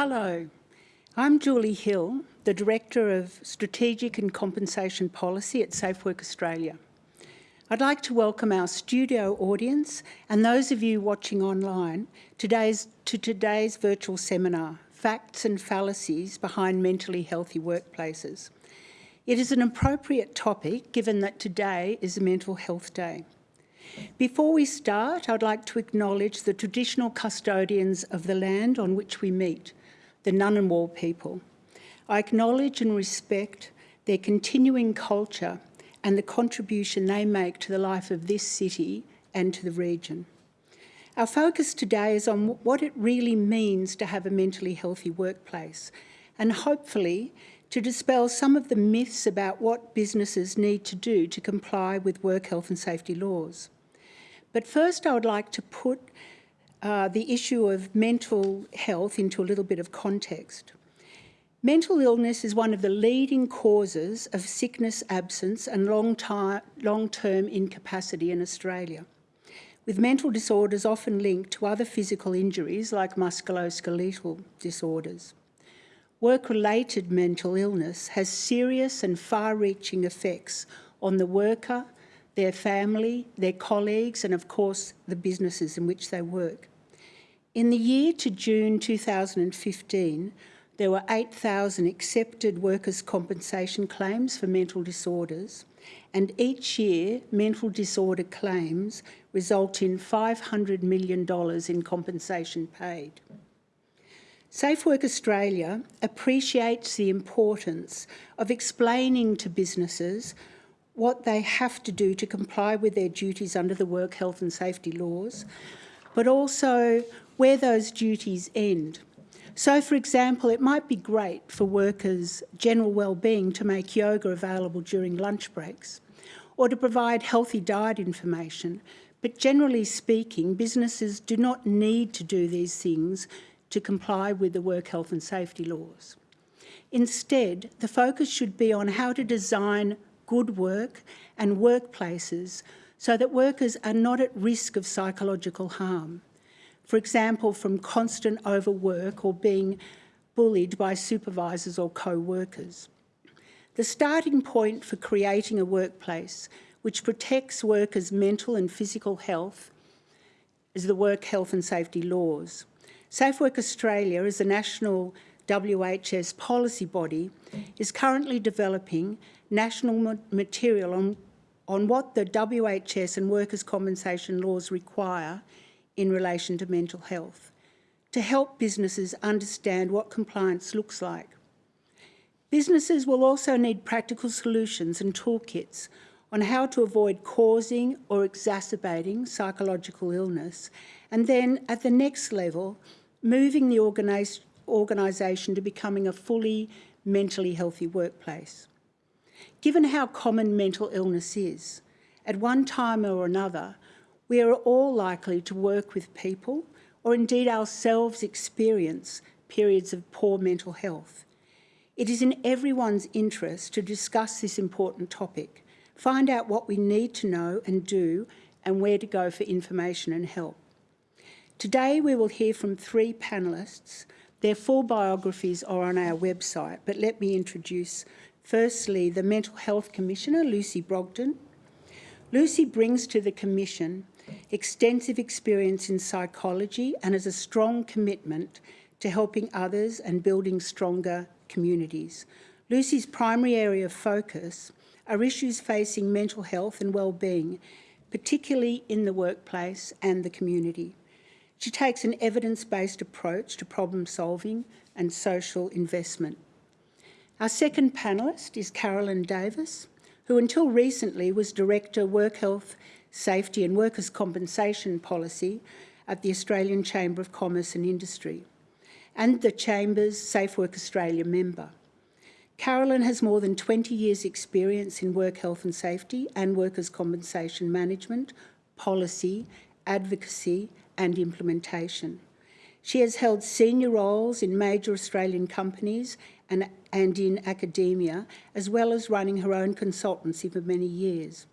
Hello, I'm Julie Hill, the Director of Strategic and Compensation Policy at SafeWork Australia. I'd like to welcome our studio audience and those of you watching online today's, to today's virtual seminar, Facts and Fallacies Behind Mentally Healthy Workplaces. It is an appropriate topic given that today is a Mental Health Day. Before we start, I'd like to acknowledge the traditional custodians of the land on which we meet, the Ngunnawal people. I acknowledge and respect their continuing culture and the contribution they make to the life of this city and to the region. Our focus today is on what it really means to have a mentally healthy workplace and hopefully to dispel some of the myths about what businesses need to do to comply with work health and safety laws. But first I would like to put uh, the issue of mental health into a little bit of context. Mental illness is one of the leading causes of sickness absence and long-term long incapacity in Australia, with mental disorders often linked to other physical injuries like musculoskeletal disorders. Work-related mental illness has serious and far-reaching effects on the worker, their family, their colleagues and of course the businesses in which they work. In the year to June 2015, there were 8,000 accepted workers' compensation claims for mental disorders, and each year mental disorder claims result in $500 million in compensation paid. Safe Work Australia appreciates the importance of explaining to businesses what they have to do to comply with their duties under the work health and safety laws, but also where those duties end so, for example, it might be great for workers' general well-being to make yoga available during lunch breaks or to provide healthy diet information. But generally speaking, businesses do not need to do these things to comply with the work health and safety laws. Instead, the focus should be on how to design good work and workplaces so that workers are not at risk of psychological harm for example, from constant overwork or being bullied by supervisors or co-workers. The starting point for creating a workplace which protects workers' mental and physical health is the work health and safety laws. Safe Work Australia is a national WHS policy body is currently developing national material on, on what the WHS and workers' compensation laws require in relation to mental health to help businesses understand what compliance looks like. Businesses will also need practical solutions and toolkits on how to avoid causing or exacerbating psychological illness and then at the next level moving the organisation to becoming a fully mentally healthy workplace. Given how common mental illness is, at one time or another we are all likely to work with people or indeed ourselves experience periods of poor mental health. It is in everyone's interest to discuss this important topic, find out what we need to know and do and where to go for information and help. Today we will hear from three panellists. Their full biographies are on our website, but let me introduce firstly the Mental Health Commissioner, Lucy Brogden. Lucy brings to the Commission extensive experience in psychology and has a strong commitment to helping others and building stronger communities. Lucy's primary area of focus are issues facing mental health and well-being, particularly in the workplace and the community. She takes an evidence-based approach to problem solving and social investment. Our second panellist is Carolyn Davis, who until recently was Director Work Health Safety and Workers' Compensation Policy at the Australian Chamber of Commerce and Industry and the Chamber's Safe Work Australia member. Carolyn has more than 20 years experience in work health and safety and workers' compensation management, policy, advocacy and implementation. She has held senior roles in major Australian companies and, and in academia, as well as running her own consultancy for many years.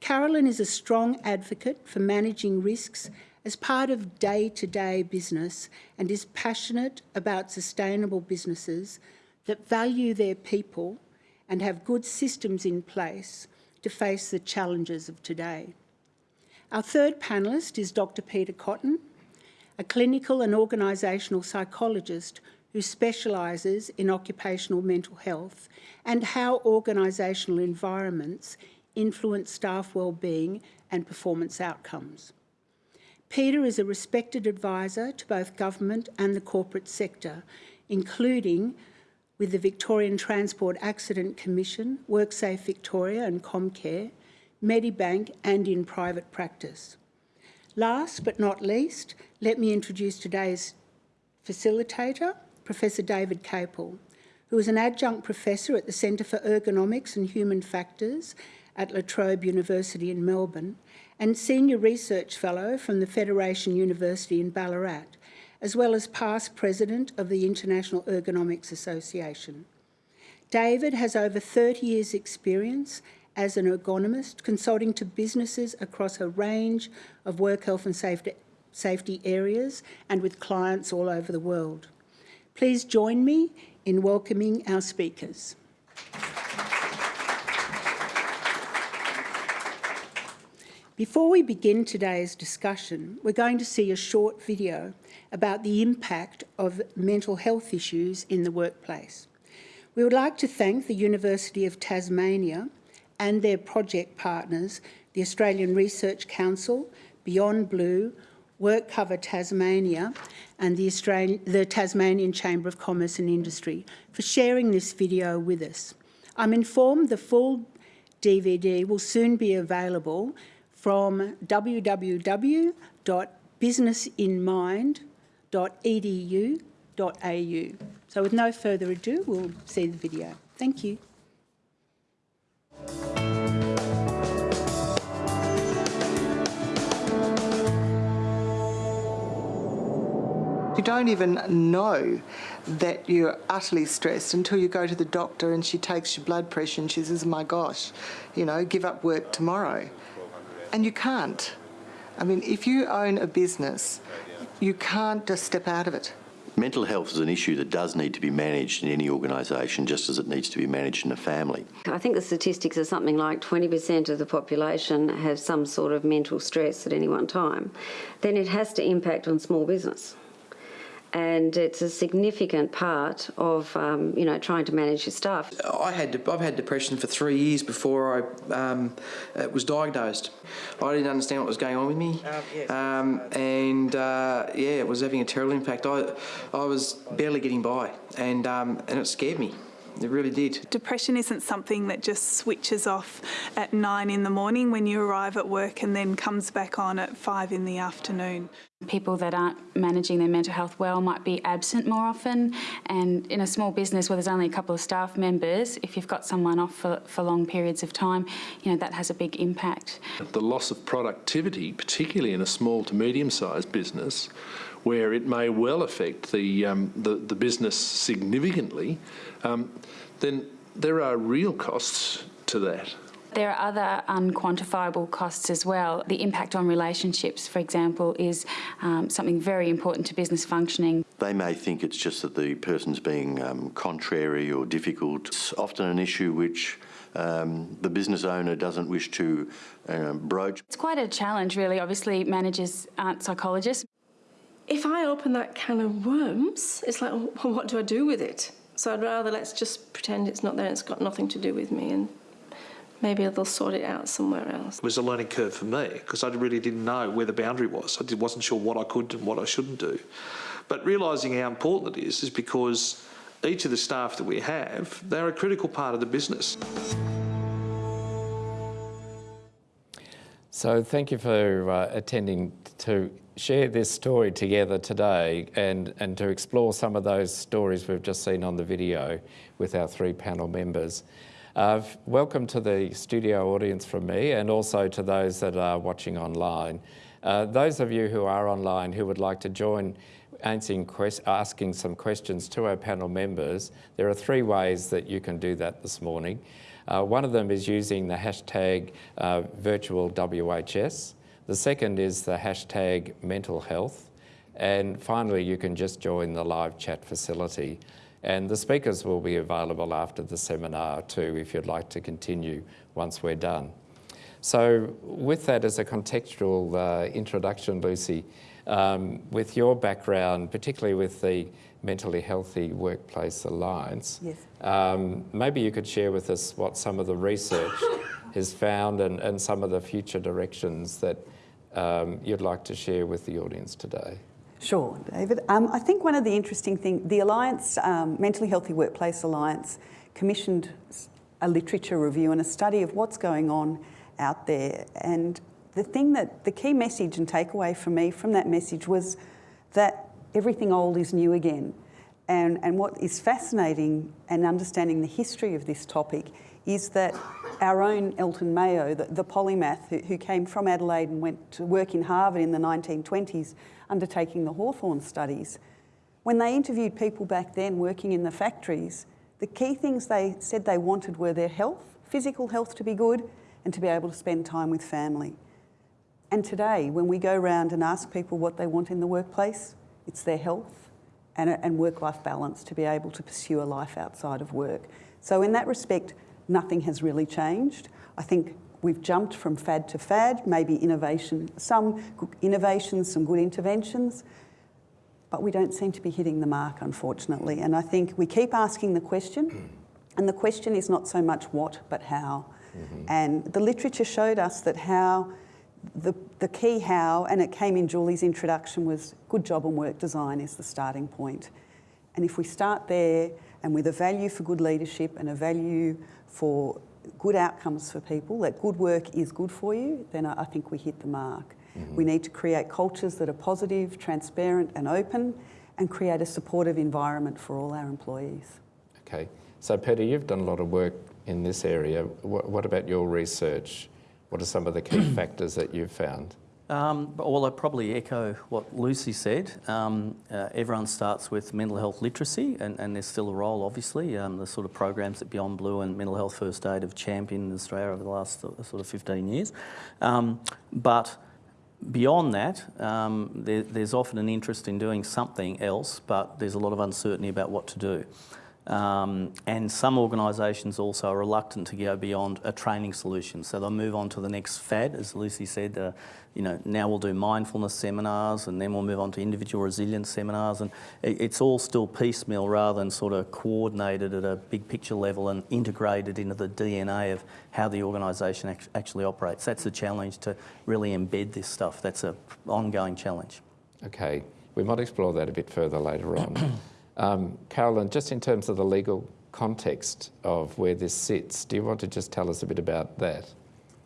Carolyn is a strong advocate for managing risks as part of day-to-day business and is passionate about sustainable businesses that value their people and have good systems in place to face the challenges of today. Our third panellist is Dr Peter Cotton, a clinical and organisational psychologist who specialises in occupational mental health and how organisational environments influence staff wellbeing and performance outcomes. Peter is a respected advisor to both government and the corporate sector, including with the Victorian Transport Accident Commission, WorkSafe Victoria and Comcare, Medibank and in private practice. Last but not least, let me introduce today's facilitator, Professor David Caple, who is an adjunct professor at the Centre for Ergonomics and Human Factors at La Trobe University in Melbourne and Senior Research Fellow from the Federation University in Ballarat, as well as past President of the International Ergonomics Association. David has over 30 years experience as an ergonomist, consulting to businesses across a range of work health and safety, areas and with clients all over the world. Please join me in welcoming our speakers. Before we begin today's discussion, we're going to see a short video about the impact of mental health issues in the workplace. We would like to thank the University of Tasmania and their project partners, the Australian Research Council, Beyond Blue, WorkCover Tasmania and the, Australian, the Tasmanian Chamber of Commerce and Industry for sharing this video with us. I'm informed the full DVD will soon be available from www.businessinmind.edu.au. So with no further ado, we'll see the video. Thank you. You don't even know that you're utterly stressed until you go to the doctor and she takes your blood pressure and she says, my gosh, you know, give up work tomorrow. And you can't. I mean, if you own a business, you can't just step out of it. Mental health is an issue that does need to be managed in any organisation just as it needs to be managed in a family. I think the statistics are something like 20% of the population have some sort of mental stress at any one time. Then it has to impact on small business and it's a significant part of um, you know trying to manage your staff. I had I've had depression for three years before I um, was diagnosed. I didn't understand what was going on with me, um, yes. um, and uh, yeah, it was having a terrible impact. I I was barely getting by, and um, and it scared me. It really did. Depression isn't something that just switches off at nine in the morning when you arrive at work and then comes back on at five in the afternoon. People that aren't managing their mental health well might be absent more often and in a small business where there's only a couple of staff members, if you've got someone off for, for long periods of time, you know, that has a big impact. The loss of productivity, particularly in a small to medium-sized business, where it may well affect the, um, the, the, business significantly, um, then there are real costs to that. There are other unquantifiable costs as well. The impact on relationships, for example, is um, something very important to business functioning. They may think it's just that the person's being um, contrary or difficult. It's often an issue which um, the business owner doesn't wish to uh, broach. It's quite a challenge, really. Obviously, managers aren't psychologists if I open that can of worms, it's like, well, what do I do with it? So I'd rather let's just pretend it's not there, and it's got nothing to do with me, and maybe they'll sort it out somewhere else. It was a learning curve for me because I really didn't know where the boundary was. I wasn't sure what I could and what I shouldn't do. But realising how important it is is because each of the staff that we have, they're a critical part of the business. So thank you for uh, attending to share this story together today and, and to explore some of those stories we've just seen on the video with our three panel members. Uh, welcome to the studio audience from me and also to those that are watching online. Uh, those of you who are online who would like to join answering asking some questions to our panel members, there are three ways that you can do that this morning. Uh, one of them is using the hashtag uh, virtual WHS. The second is the hashtag mental health. And finally, you can just join the live chat facility. And the speakers will be available after the seminar too, if you'd like to continue once we're done. So with that as a contextual uh, introduction, Lucy, um, with your background, particularly with the Mentally Healthy Workplace Alliance, Yes. um, maybe you could share with us what some of the research has found and, and some of the future directions that um, you'd like to share with the audience today. Sure, David. Um, I think one of the interesting things, the Alliance, um, Mentally Healthy Workplace Alliance, commissioned a literature review and a study of what's going on out there. And the thing that, the key message and takeaway for me from that message was that everything old is new again. And, and what is fascinating and understanding the history of this topic is that our own Elton Mayo, the, the polymath who, who came from Adelaide and went to work in Harvard in the 1920s, undertaking the Hawthorne studies, when they interviewed people back then working in the factories, the key things they said they wanted were their health, physical health to be good, and to be able to spend time with family. And today, when we go around and ask people what they want in the workplace, it's their health and, and work life balance to be able to pursue a life outside of work. So, in that respect, nothing has really changed. I think we've jumped from fad to fad, maybe innovation, some good innovations, some good interventions, but we don't seem to be hitting the mark, unfortunately. And I think we keep asking the question, mm. and the question is not so much what, but how. Mm-hmm. And the literature showed us that how, the, the key how, and it came in Julie's introduction, was good job and work design is the starting point. And if we start there and with a value for good leadership and a value for good outcomes for people, that good work is good for you, then I I think we hit the mark. Mm-hmm. We need to create cultures that are positive, transparent, and open, and create a supportive environment for all our employees. Okay, so Peter, you've done a lot of work in this area. What, what about your research? What are some of the key factors that you've found? Um, well, I probably echo what Lucy said. Um, uh, everyone starts with mental health literacy, and, and there's still a role, obviously. Um, the sort of programs that Beyond Blue and Mental Health First Aid have championed in Australia over the last uh, sort of 15 years. Um, but beyond that, um, there, there's often an interest in doing something else, but there's a lot of uncertainty about what to do. Um, and some organisations also are reluctant to go beyond a training solution. So they'll move on to the next fad, as Lucy said, uh, you know, now we'll do mindfulness seminars and then we'll move on to individual resilience seminars. And it, it's all still piecemeal rather than sort of coordinated at a big picture level and integrated into the DNA of how the organisation act- actually operates. That's the challenge to really embed this stuff. That's an ongoing challenge. Okay, we might explore that a bit further later on. um, Carolyn, just in terms of the legal context of where this sits, do you want to just tell us a bit about that?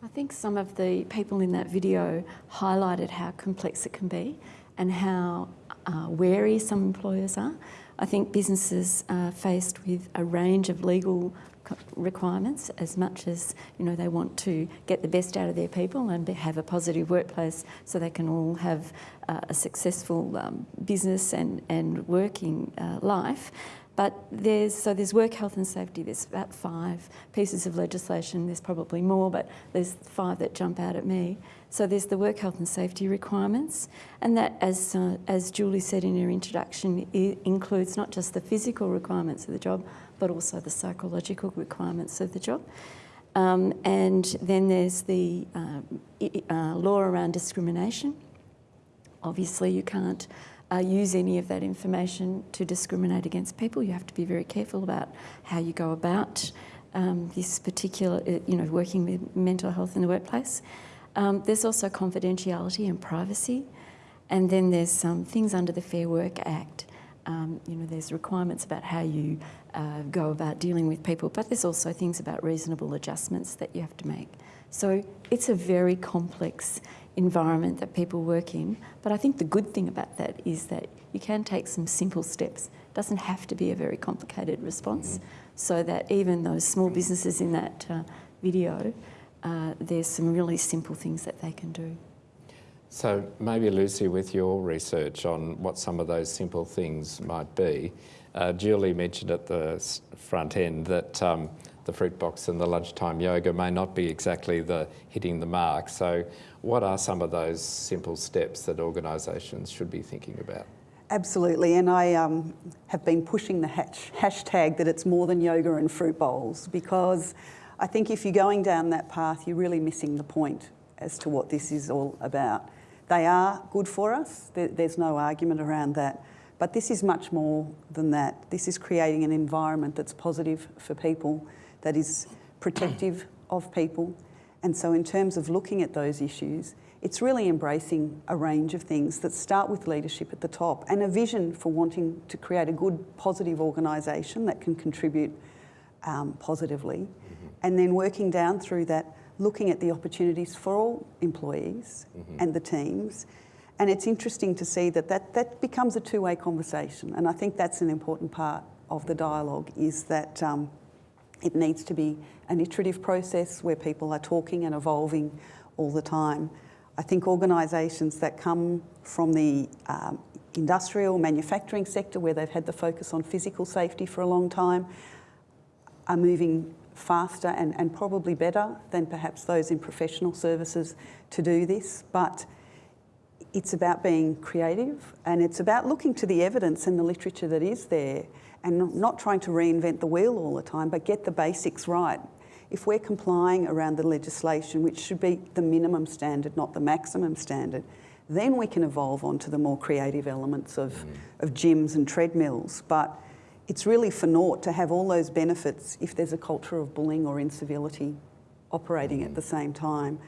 I think some of the people in that video highlighted how complex it can be and how uh, wary some employers are. I think businesses are faced with a range of legal requirements as much as you know they want to get the best out of their people and have a positive workplace so they can all have uh, a successful um, business and, and working uh, life. But there's so there's work health and safety. There's about five pieces of legislation. There's probably more, but there's five that jump out at me. So there's the work health and safety requirements, and that, as uh, as Julie said in her introduction, includes not just the physical requirements of the job, but also the psychological requirements of the job. Um, and then there's the uh, uh, law around discrimination. Obviously, you can't uh, use any of that information to discriminate against people. You have to be very careful about how you go about um, this particular, uh, you know, working with mental health in the workplace. Um, there's also confidentiality and privacy, and then there's some things under the Fair Work Act. Um, you know, there's requirements about how you uh, go about dealing with people, but there's also things about reasonable adjustments that you have to make. So it's a very complex environment that people work in. But I think the good thing about that is that you can take some simple steps. It doesn't have to be a very complicated response. So that even those small businesses in that uh, video, uh, there's some really simple things that they can do. So maybe Lucy, with your research on what some of those simple things might be, uh, Julie mentioned at the front end that um, the fruit box and the lunchtime yoga may not be exactly the hitting the mark. So what are some of those simple steps that organisations should be thinking about? Absolutely, and I um, have been pushing the hash, hashtag that it's more than yoga and fruit bowls because I think if you're going down that path, you're really missing the point as to what this is all about. They are good for us, there's no argument around that, but this is much more than that. This is creating an environment that's positive for people, that is protective of people, and so in terms of looking at those issues, it's really embracing a range of things that start with leadership at the top and a vision for wanting to create a good, positive organisation that can contribute um, positively, mm-hmm. and then working down through that, looking at the opportunities for all employees mm-hmm. and the teams. And it's interesting to see that, that that becomes a two-way conversation, and I think that's an important part of the dialogue is that um, it needs to be an iterative process where people are talking and evolving all the time. I think organisations that come from the um, industrial manufacturing sector where they've had the focus on physical safety for a long time are moving faster and, and probably better than perhaps those in professional services to do this. But it's about being creative and it's about looking to the evidence and the literature that is there and not trying to reinvent the wheel all the time, but get the basics right if we're complying around the legislation, which should be the minimum standard, not the maximum standard, then we can evolve onto the more creative elements of, mm. of gyms and treadmills. But it's really for naught to have all those benefits if there's a culture of bullying or incivility operating mm. at the same time.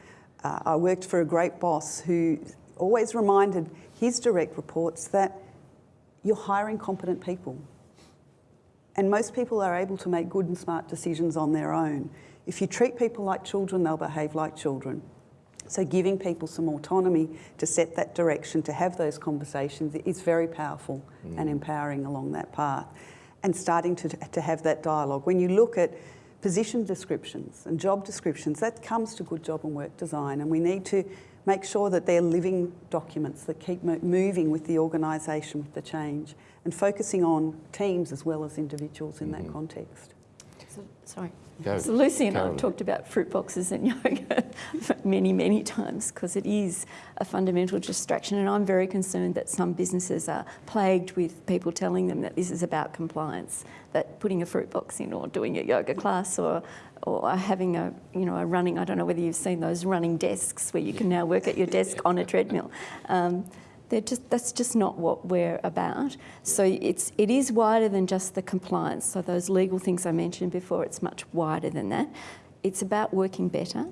Uh, I worked for a great boss who always reminded his direct reports that you're hiring competent people. And most people are able to make good and smart decisions on their own. If you treat people like children, they'll behave like children. So giving people some autonomy to set that direction, to have those conversations is very powerful mm. and empowering along that path. And starting to, to have that dialogue. When you look at position descriptions and job descriptions, that comes to good job and work design. And we need to make sure that they're living documents that keep moving with the organisation, with the change, and focusing on teams as well as individuals in mm. that mm-hmm. context. So, sorry. Go, so Lucy and I have talked about fruit boxes and yoga many, many times because it is a fundamental distraction and I'm very concerned that some businesses are plagued with people telling them that this is about compliance, that putting a fruit box in or doing a yoga class or or having a, you know, a running, I don't know whether you've seen those running desks where you can now work at your desk on a treadmill. Um, just, that's just not what we're about. So it's, it is wider than just the compliance. So those legal things I mentioned before, it's much wider than that. It's about working better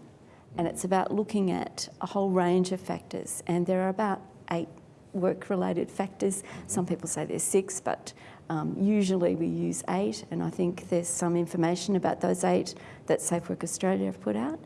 and it's about looking at a whole range of factors. And there are about eight work-related factors. Some people say there's six, but um, usually we use eight. And I think there's some information about those eight that Safe Work Australia have put out.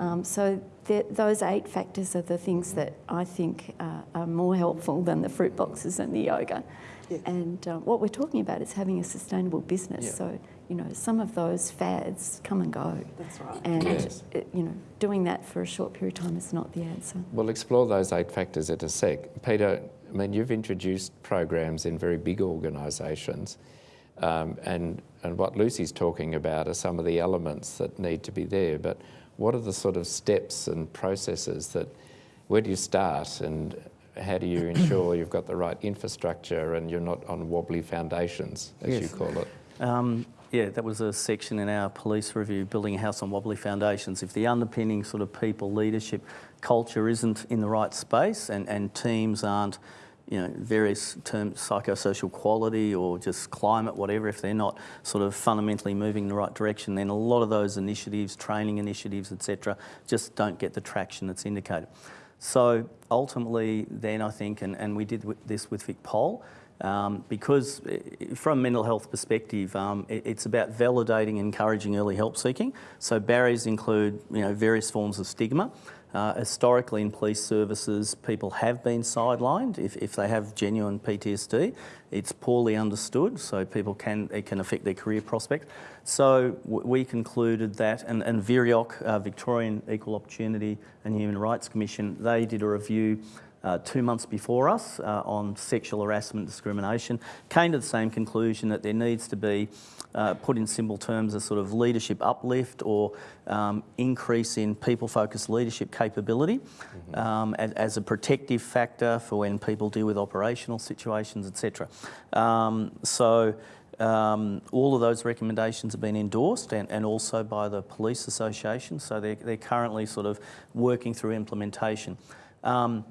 Um, so those eight factors are the things that I think uh, are more helpful than the fruit boxes and the yoga. Yeah. And uh, what we're talking about is having a sustainable business. Yeah. So, you know, some of those fads come and go. That's right. And, yes. it, you know, doing that for a short period of time is not the answer. We'll explore those eight factors in a sec. Peter, I mean, you've introduced programs in very big organisations. Um, and, and what Lucy's talking about are some of the elements that need to be there. But what are the sort of steps and processes that, where do you start and how do you ensure you've got the right infrastructure and you're not on wobbly foundations, as yes. you call it? Um, yeah, that was a section in our police review, building a house on wobbly foundations. If the underpinning sort of people, leadership, culture isn't in the right space and, and teams aren't you know, various terms, psychosocial quality or just climate, whatever, if they're not sort of fundamentally moving in the right direction, then a lot of those initiatives, training initiatives, etc., just don't get the traction that's indicated. So ultimately, then I think, and, and we did this with VicPol, um, because eh, from a mental health perspective, um, it, it's about validating and encouraging early help seeking. So barriers include, you know, various forms of stigma. Uh, historically in police services, people have been sidelined. If, if they have genuine PTSD, it's poorly understood, so people can, it can affect their career prospects. So we concluded that, and, and VEOHRC, uh, Victorian Equal Opportunity and Human Rights Commission, they did a review uh, two months before us uh, on sexual harassment discrimination, came to the same conclusion that there needs to be, uh, put in simple terms, a sort of leadership uplift or um, increase in people-focused leadership capability mm-hmm. um, as, as, a protective factor for when people deal with operational situations, etc. Um, so um, all of those recommendations have been endorsed and, and also by the Police Association, so they're, they're currently sort of working through implementation. Um,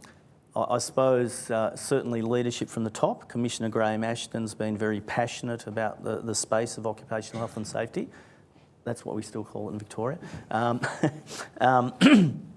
I, suppose uh, certainly leadership from the top. Commissioner Graham Ashton's been very passionate about the, the space of occupational health and safety. That's what we still call it in Victoria. Um, um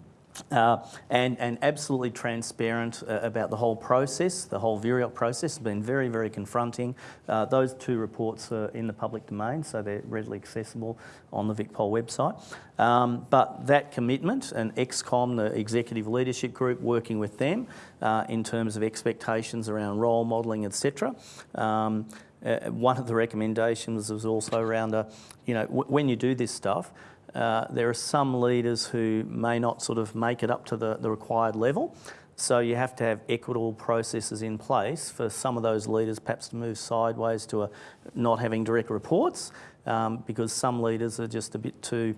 Uh, and, and absolutely transparent uh, about the whole process. The whole VEOHRC process has been very, very confronting. Uh, those two reports are in the public domain, so they're readily accessible on the VicPol website. Um, but that commitment and ExCom, the executive leadership group, working with them uh, in terms of expectations around role modelling, etc. Um, uh, one of the recommendations was also around, a, you know, when you do this stuff, uh, there are some leaders who may not sort of make it up to the, the required level. So you have to have equitable processes in place for some of those leaders perhaps to move sideways to a, not having direct reports um, because some leaders are just a bit too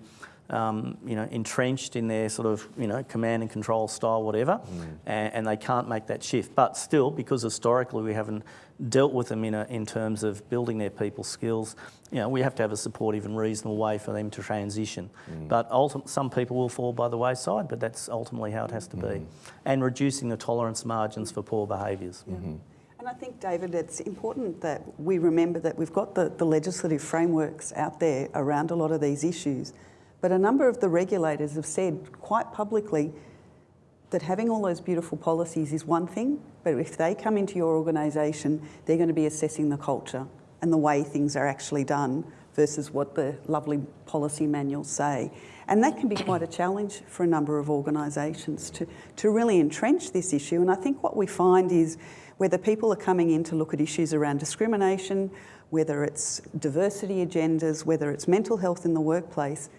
um, you know, entrenched in their sort of, you know, command and control style, whatever, mm. and, and, they can't make that shift. But still, because historically we haven't dealt with them in, a, in terms of building their people skills, you know, we have to have a supportive and reasonable way for them to transition. Mm. But some people will fall by the wayside, but that's ultimately how it has to mm. be. Mm-hmm. And reducing the tolerance margins for poor behaviours. -hmm. And I think, David, it's important that we remember that we've got the, the legislative frameworks out there around a lot of these issues. But a number of the regulators have said quite publicly that having all those beautiful policies is one thing, but if they come into your organisation, they're going to be assessing the culture and the way things are actually done versus what the lovely policy manuals say. And that can be quite a challenge for a number of organisations to, to really entrench this issue. And I think what we find is whether people are coming in to look at issues around discrimination, whether it's diversity agendas, whether it's mental health in the workplace,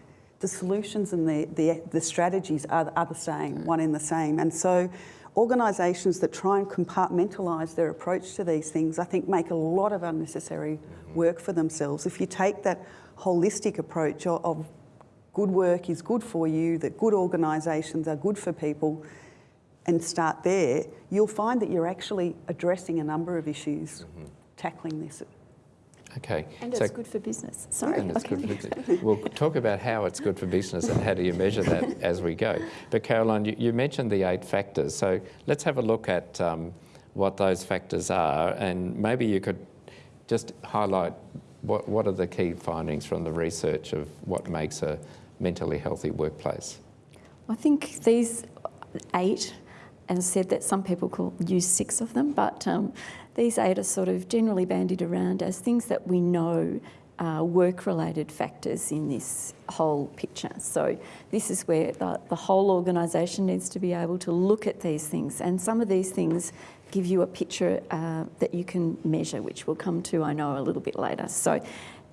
the solutions and the, the, the strategies are, are the same, one in the same. And so organisations that try and compartmentalise their approach to these things, I think make a lot of unnecessary work for themselves. If you take that holistic approach of, of good work is good for you, that good organisations are good for people, and start there, you'll find that you're actually addressing a number of issues, mm -hmm. tackling this Okay. And so, it's good for business. Sorry. And it's okay. good for business. We'll talk about how it's good for business and how do you measure that as we go. But Caroline, you, you mentioned the eight factors. So let's have a look at um, what those factors are and maybe you could just highlight what, what are the key findings from the research of what makes a mentally healthy workplace? I think these eight, and said that some people call, use six of them, but um, these eight are sort of generally bandied around as things that we know are work-related factors in this whole picture. So this is where the, the whole organisation needs to be able to look at these things. And some of these things give you a picture uh, that you can measure, which we'll come to, I know, a little bit later. So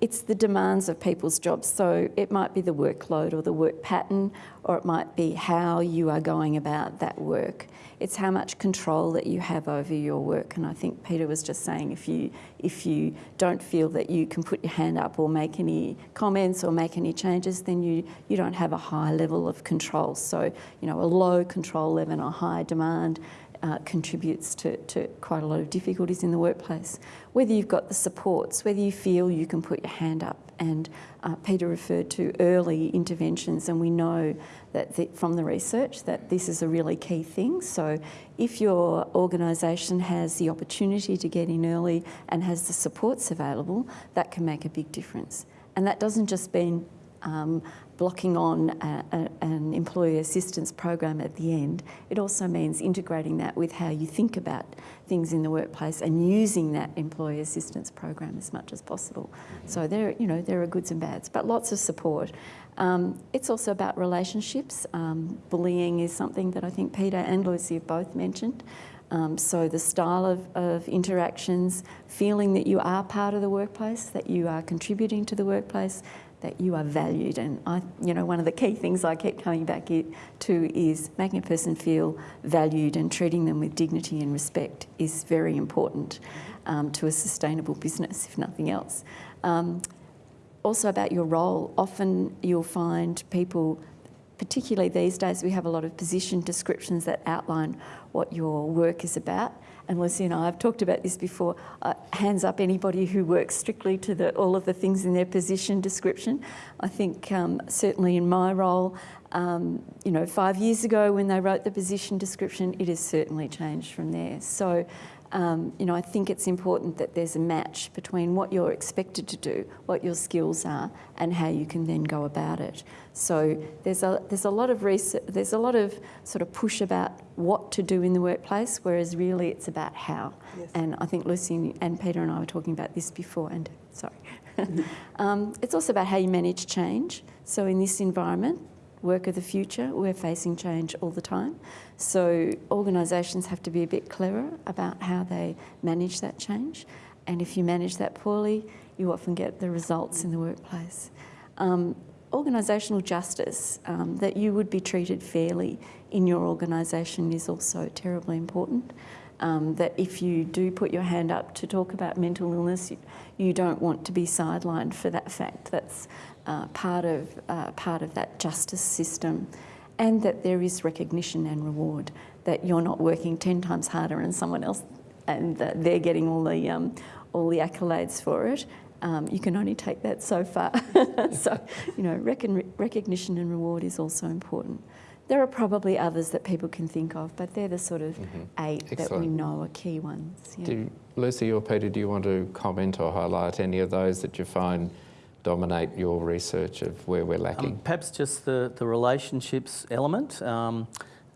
it's the demands of people's jobs. So it might be the workload or the work pattern, or it might be how you are going about that work. It's how much control that you have over your work. And I think Peter was just saying if you if you don't feel that you can put your hand up or make any comments or make any changes, then you you don't have a high level of control. So you know a low control level and a high demand uh, contributes to, to quite a lot of difficulties in the workplace. Whether you've got the supports, whether you feel you can put your hand up, and uh, Peter referred to early interventions, and we know that the, from the research that this is a really key thing. So if your organisation has the opportunity to get in early and has the supports available, that can make a big difference. And that doesn't just mean um, blocking on a, a, an employee assistance program at the end, it also means integrating that with how you think about things in the workplace and using that employee assistance program as much as possible. So there, you know, there are goods and bads, but lots of support. Um, it's also about relationships. Um, bullying is something that I think Peter and Lucy have both mentioned. Um, so the style of, of, interactions, feeling that you are part of the workplace, that you are contributing to the workplace, that you are valued. And I, you know, one of the key things I keep coming back to is making a person feel valued and treating them with dignity and respect is very important um, to a sustainable business, if nothing else. Um, also about your role, often you'll find people, particularly these days, we have a lot of position descriptions that outline what your work is about. And Lucy and I have talked about this before. Uh, hands up anybody who works strictly to the, all of the things in their position description. I think um, certainly in my role, um, you know, five years ago when they wrote the position description, it has certainly changed from there. So um, you know, I think it's important that there's a match between what you're expected to do, what your skills are, and how you can then go about it. So there's a there's a lot of research, there's a lot of sort of push about what to do in the workplace, whereas really it's about how. Yes. And I think Lucy and Peter and I were talking about this before. And sorry, um, it's also about how you manage change. So in this environment, work of the future, we're facing change all the time. So organisations have to be a bit cleverer about how they manage that change. And if you manage that poorly, you often get the results in the workplace. Um, organisational justice, um, that you would be treated fairly in your organisation is also terribly important. Um, that if you do put your hand up to talk about mental illness, you, you don't want to be sidelined for that fact. That's uh, part of uh, part of that justice system and that there is recognition and reward, that you're not working 10 times harder than someone else and that they're getting all the, um, all the accolades for it. Um, you can only take that so far. so, you know, recognition and reward is also important. There are probably others that people can think of, but they're the sort of mm -hmm. eight Excellent. that we know are key ones. Yeah. Do, Lucy or Peter, do you want to comment or highlight any of those that you find dominate your research of where we're lacking? Um, perhaps just the, the relationships element. Um,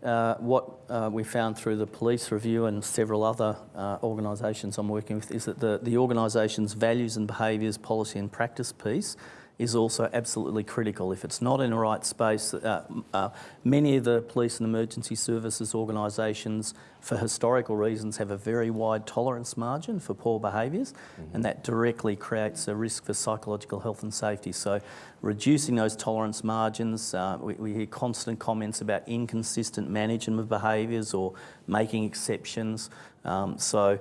uh, what uh, we found through the police review and several other uh, organisations I'm working with is that the, the organisation's values and behaviours, policy and practice piece is also absolutely critical. If it's not in the right space, uh, uh, many of the police and emergency services organisations, for historical reasons, have a very wide tolerance margin for poor behaviours, mm -hmm. and that directly creates a risk for psychological health and safety. So reducing those tolerance margins, uh, we, we hear constant comments about inconsistent management of behaviours or making exceptions. Um, so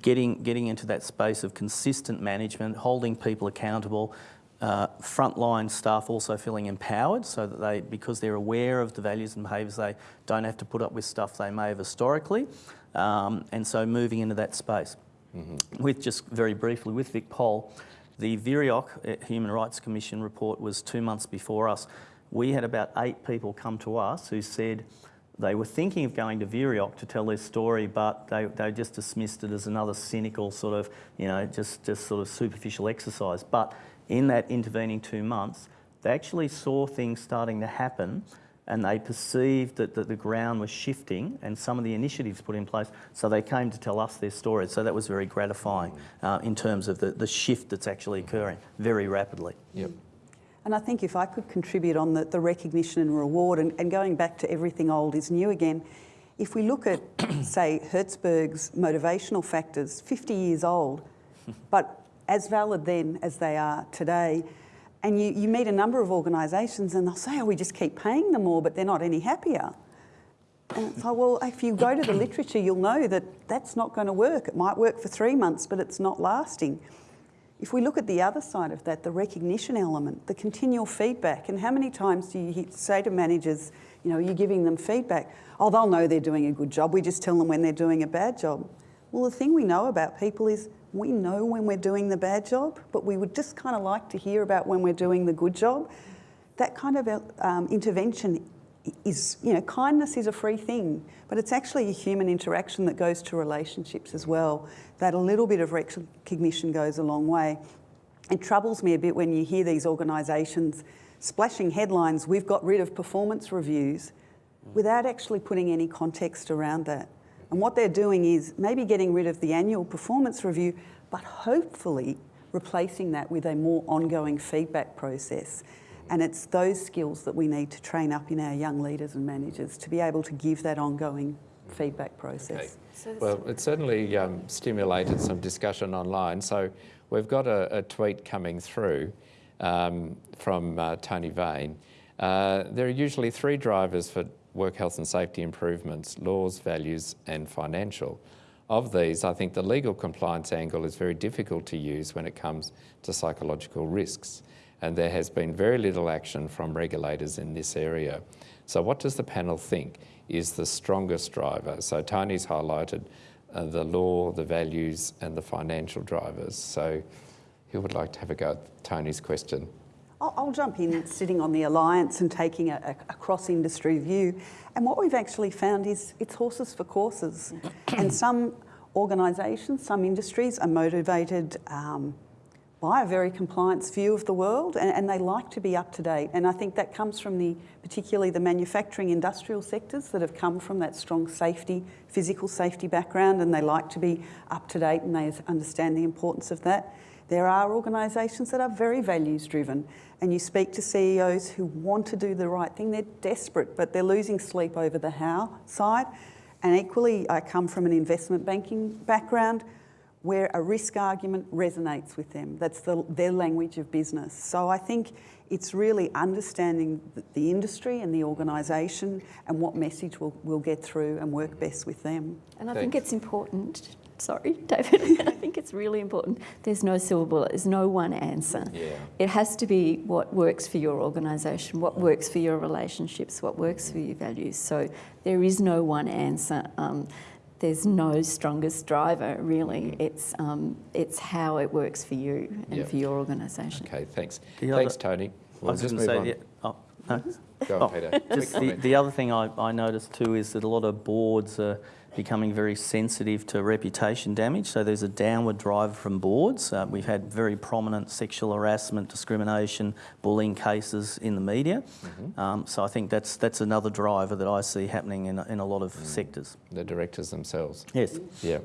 getting, getting into that space of consistent management, holding people accountable, uh, frontline staff also feeling empowered so that they, because they're aware of the values and behaviours, they don't have to put up with stuff they may have historically. Um, and so moving into that space. Mm -hmm. With just very briefly, with Vic Pol, the VEOHRC uh, Human Rights Commission report was two months before us. We had about eight people come to us who said they were thinking of going to VEOHRC to tell their story, but they, they just dismissed it as another cynical sort of, you know, just, just sort of superficial exercise. But in that intervening two months, they actually saw things starting to happen and they perceived that, that the ground was shifting and some of the initiatives put in place, so they came to tell us their stories. So that was very gratifying uh, in terms of the, the shift that's actually occurring very rapidly. Yep. And I think if I could contribute on the, the recognition and reward, and, and going back to everything old is new again, if we look at, say, Herzberg's motivational factors, 50 years old, but as valid then as they are today. And you, you meet a number of organisations and they'll say, oh, we just keep paying them more, but they're not any happier. And it's like, well, if you go to the literature, you'll know that that's not going to work. It might work for three months, but it's not lasting. If we look at the other side of that, the recognition element, the continual feedback, and how many times do you say to managers, you know, you're giving them feedback? Oh, they'll know they're doing a good job. We just tell them when they're doing a bad job. Well, the thing we know about people is we know when we're doing the bad job, but we would just kind of like to hear about when we're doing the good job. That kind of um, intervention is, you know, kindness is a free thing, but it's actually a human interaction that goes to relationships as well. That a little bit of recognition goes a long way. It troubles me a bit when you hear these organisations splashing headlines, we've got rid of performance reviews, without actually putting any context around that. And what they're doing is maybe getting rid of the annual performance review, but hopefully replacing that with a more ongoing feedback process. And it's those skills that we need to train up in our young leaders and managers to be able to give that ongoing feedback process. Okay. Well, it certainly um, stimulated some discussion online. So we've got a, a tweet coming through um, from uh, Tony Vane. Uh, there are usually three drivers for work health and safety improvements, laws, values and financial. Of these, I think the legal compliance angle is very difficult to use when it comes to psychological risks and there has been very little action from regulators in this area. So what does the panel think is the strongest driver? So Tony's highlighted uh, the law, the values and the financial drivers. So who would like to have a go at Tony's question? I'll, jump in sitting on the Alliance and taking a, a cross-industry view. And what we've actually found is it's horses for courses. and some organisations, some industries are motivated um, by a very compliance view of the world and, and, they like to be up to date. And I think that comes from the, particularly the manufacturing industrial sectors that have come from that strong safety, physical safety background and they like to be up to date and they understand the importance of that. There are organisations that are very values driven and you speak to CEOs who want to do the right thing. They're desperate, but they're losing sleep over the how side. And equally, I come from an investment banking background where a risk argument resonates with them. That's the, their language of business. So I think it's really understanding the industry and the organisation and what message will, will get through and work best with them. And I Thanks. think it's important sorry, David. I think it's really important. There's no silver bullet, there's no one answer. Yeah. It has to be what works for your organisation, what works for your relationships, what works for your values. So there is no one answer. Um, there's no strongest driver, really. It's, um, it's how it works for you and yep. for your organisation. Okay, thanks. The thanks, other, Tony. We'll I was just move say, on. Yeah, oh, no. Go on, oh, Peter. Just the, the, other thing I, I noticed too is that a lot of boards are becoming very sensitive to reputation damage. So there's a downward drive from boards. Uh, we've had very prominent sexual harassment, discrimination, bullying cases in the media. Mm -hmm. um, so I think that's that's another driver that I see happening in, in a lot of mm. sectors. The directors themselves. Yes. Yeah.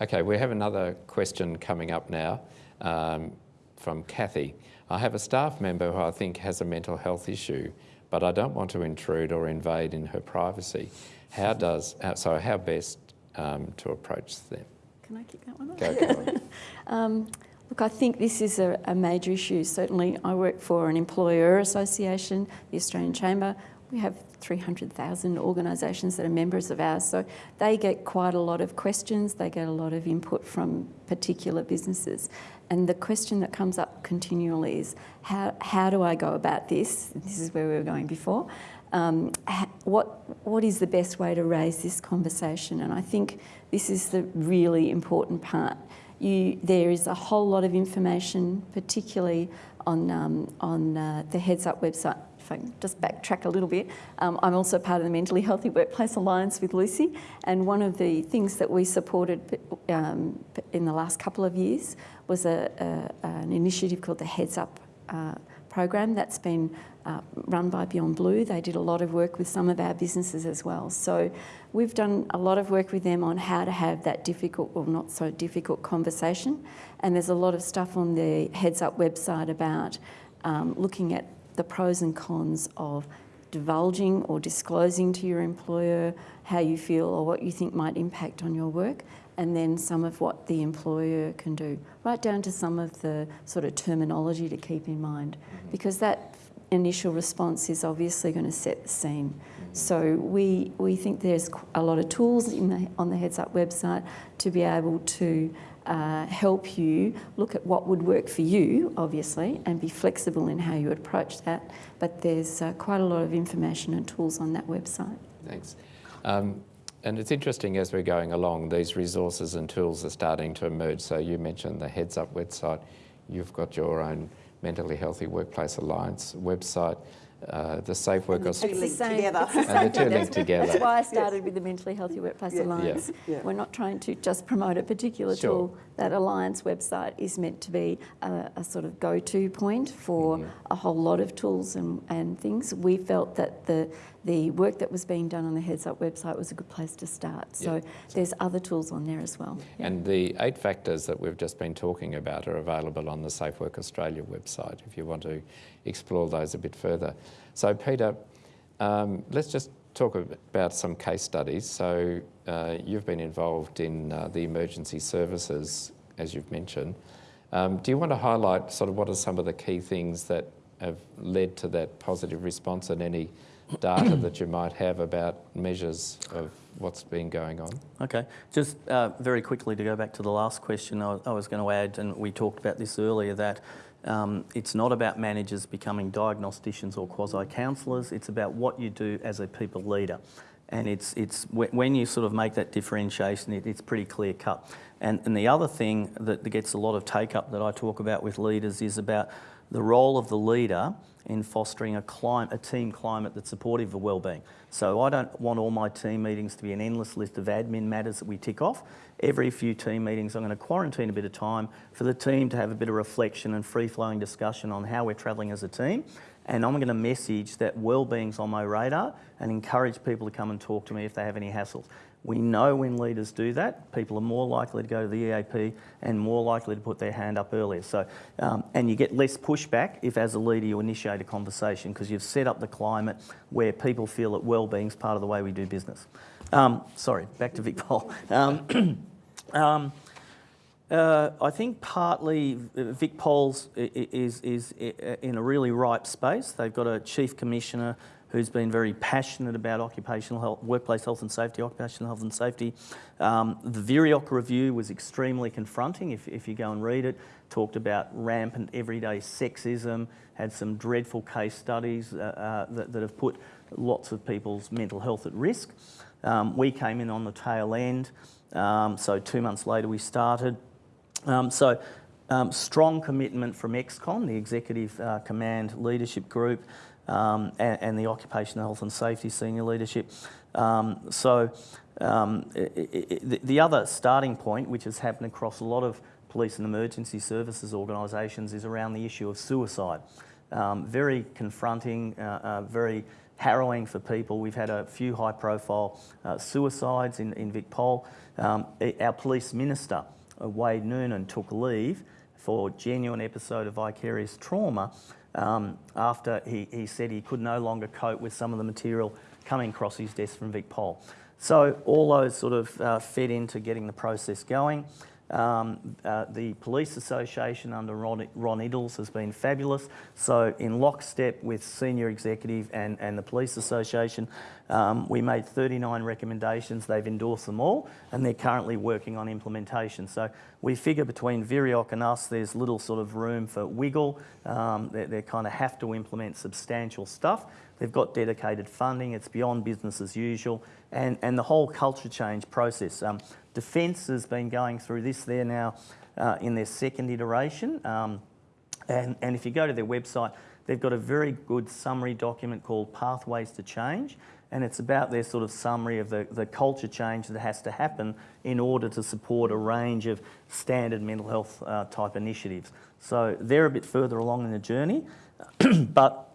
Okay, we have another question coming up now um, from Kathy. I have a staff member who I think has a mental health issue, but I don't want to intrude or invade in her privacy. How does, uh, so how best um, to approach them? Can I keep that one Go um, Look, I think this is a, a, major issue. Certainly, I work for an employer association, the Australian Chamber. We have 300,000 organisations that are members of ours, so they get quite a lot of questions. They get a lot of input from particular businesses. And the question that comes up continually is, how, how do I go about this? This is where we were going before um, what, what is the best way to raise this conversation? And I think this is the really important part. You, there is a whole lot of information, particularly on, um, on uh, the Heads Up website. If I can just backtrack a little bit, um, I'm also part of the Mentally Healthy Workplace Alliance with Lucy, and one of the things that we supported um, in the last couple of years was a, a, an initiative called the Heads Up uh, program that's been uh, run by Beyond Blue. They did a lot of work with some of our businesses as well. So we've done a lot of work with them on how to have that difficult or not so difficult conversation. And there's a lot of stuff on the Heads Up website about um, looking at the pros and cons of divulging or disclosing to your employer how you feel or what you think might impact on your work and then some of what the employer can do, right down to some of the sort of terminology to keep in mind, mm-hmm. because that initial response is obviously going to set the scene. So we, we think there's a lot of tools the, on the Heads Up website to be able to uh, help you look at what would work for you, obviously, and be flexible in how you would approach that. But there's uh, quite a lot of information and tools on that website. Thanks. Um, and it's interesting as we're going along, these resources and tools are starting to emerge. So you mentioned the Heads Up website. You've got your own Mentally Healthy Workplace Alliance website. Uh, the Safe Work and the two link together. and the two link together. That's why I started yes. with the Mentally Healthy Workplace yeah. Alliance. Yeah. Yeah. We're not trying to just promote a particular sure. tool. That Alliance website is meant to be a, a sort of go-to point for mm -hmm. a whole lot of tools and, and things. We felt that the the work that was being done on the Heads Up website was a good place to start. So yeah. there's other tools on there as well. Yeah. And the eight factors that we've just been talking about are available on the Safe Work Australia website if you want to explore those a bit further. So Peter, um, let's just talk about some case studies. So uh, you've been involved in uh, the emergency services, as you've mentioned. Um, do you want to highlight sort of what are some of the key things that have led to that positive response and any data that you might have about measures of what's been going on? Okay, just uh, very quickly to go back to the last question, I, I was going to add, and we talked about this earlier, that um, it's not about managers becoming diagnosticians or quasi-counsellors, it's about what you do as a people leader. And it's, it's when you sort of make that differentiation, it, it's pretty clear cut. And, and the other thing that gets a lot of take up that I talk about with leaders is about the role of the leader in fostering a, a team climate that's supportive of wellbeing. So I don't want all my team meetings to be an endless list of admin matters that we tick off. Every few team meetings, I'm going to quarantine a bit of time for the team to have a bit of reflection and free-flowing discussion on how we're travelling as a team. And I'm going to message that wellbeing's on my radar and encourage people to come and talk to me if they have any hassles. We know when leaders do that, people are more likely to go to the EAP and more likely to put their hand up earlier. So, um, and you get less pushback if, as a leader, you initiate a conversation because you've set up the climate where people feel that well-being is part of the way we do business. Um, sorry, back to VicPol. Um, um, uh, I think partly VicPol's is, is, is in a really ripe space. They've got a chief commissioner who's been very passionate about occupational health, workplace health and safety, occupational health and safety. Um, the VEOHRC review was extremely confronting, if, if you go and read it, talked about rampant everyday sexism, had some dreadful case studies uh, uh, that, that, have put lots of people's mental health at risk. Um, we came in on the tail end, um, so two months later we started. Um, so um, strong commitment from ExCom, the Executive uh, Command Leadership Group, um, and, and, the occupational health and safety senior leadership. Um, so um, it, it, the other starting point, which has happened across a lot of police and emergency services organisations, is around the issue of suicide. Um, very confronting, uh, uh, very harrowing for people. We've had a few high profile uh, suicides in, in VicPol. Um, our police minister, uh, Wade Noonan, took leave for genuine episode of vicarious trauma um, after he, he said he could no longer cope with some of the material coming across his desk from VicPol. So all those sort of uh, fed into getting the process going. Um, uh, the Police Association under Ron, Ron has been fabulous. So in lockstep with senior executive and, and the Police Association, um, we made 39 recommendations. They've endorsed them all and they're currently working on implementation. So we figure between VEOHRC and us, there's little sort of room for wiggle. Um, they, they kind of have to implement substantial stuff. They've got dedicated funding. It's beyond business as usual. And, and the whole culture change process. Um, Defence has been going through this. They're now uh, in their second iteration. Um, and, and if you go to their website, they've got a very good summary document called Pathways to Change. And it's about their sort of summary of the, the culture change that has to happen in order to support a range of standard mental health uh, type initiatives. So they're a bit further along in the journey. but